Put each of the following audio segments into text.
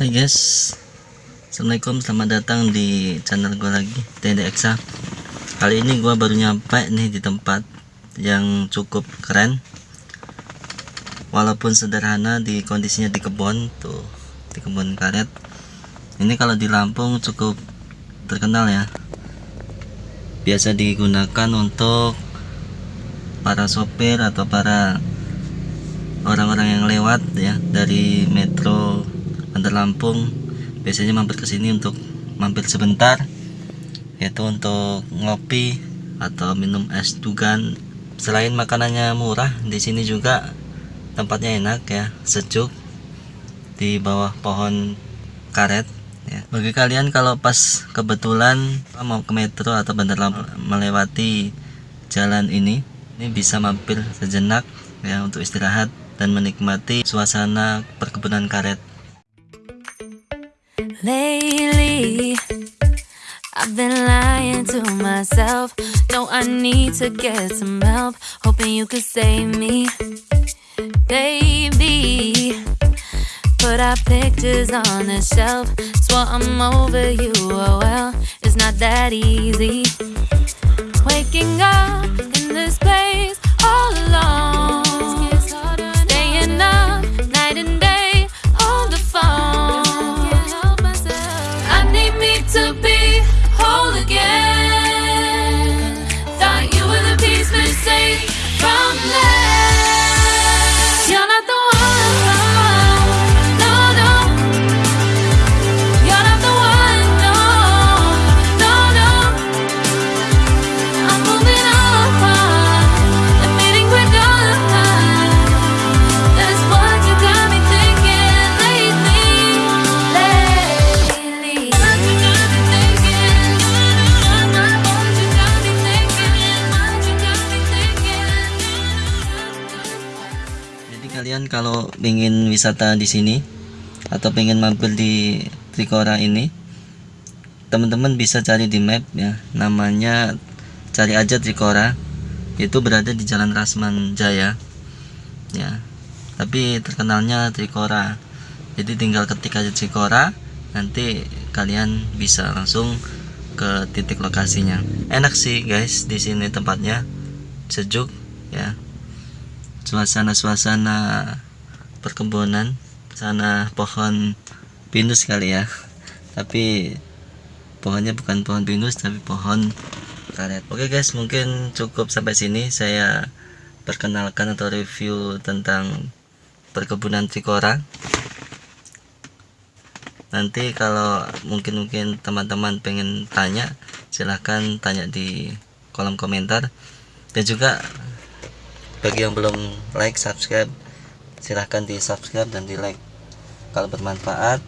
Hai guys. Assalamualaikum selamat datang di channel gue lagi TND Eksa. Kali ini gue baru nyampe nih di tempat yang cukup keren. Walaupun sederhana di kondisinya di kebun tuh di kebun karet. Ini kalau di Lampung cukup terkenal ya. Biasa digunakan untuk para sopir atau para orang-orang yang lewat ya dari metro Bandar Lampung biasanya mampir ke sini untuk mampir sebentar yaitu untuk ngopi atau minum es dugan selain makanannya murah di sini juga tempatnya enak ya sejuk di bawah pohon karet ya. bagi kalian kalau pas kebetulan mau ke metro atau Bandar Lampung melewati jalan ini ini bisa mampir sejenak ya untuk istirahat dan menikmati suasana perkebunan karet Lately, I've been lying to myself. No, I need to get some help. Hoping you could save me, baby. Put our pictures on the shelf. Swore I'm over you. Oh well, it's not that easy. Waking up kalian kalau ingin wisata di sini atau pengen mampir di Trikora ini, teman-teman bisa cari di map ya. Namanya cari aja Trikora. Itu berada di Jalan Rasman Jaya. Ya. Tapi terkenalnya Trikora. Jadi tinggal ketik aja Trikora, nanti kalian bisa langsung ke titik lokasinya. Enak sih guys di sini tempatnya. Sejuk ya suasana-suasana perkebunan sana pohon pinus kali ya. Tapi pohonnya bukan pohon pinus tapi pohon karet. Oke guys mungkin cukup sampai sini. Saya perkenalkan atau review tentang perkebunan Trikora nanti kalau mungkin mungkin teman-teman pengen tanya silahkan tanya di kolom komentar. Dan juga bagi yang belum like subscribe silahkan di subscribe dan di like kalau bermanfaat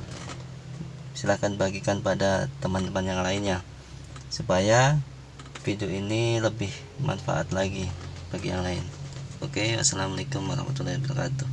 silahkan bagikan pada teman-teman yang lainnya supaya video ini lebih manfaat lagi bagi yang lain. Oke assalamualaikum warahmatullahi wabarakatuh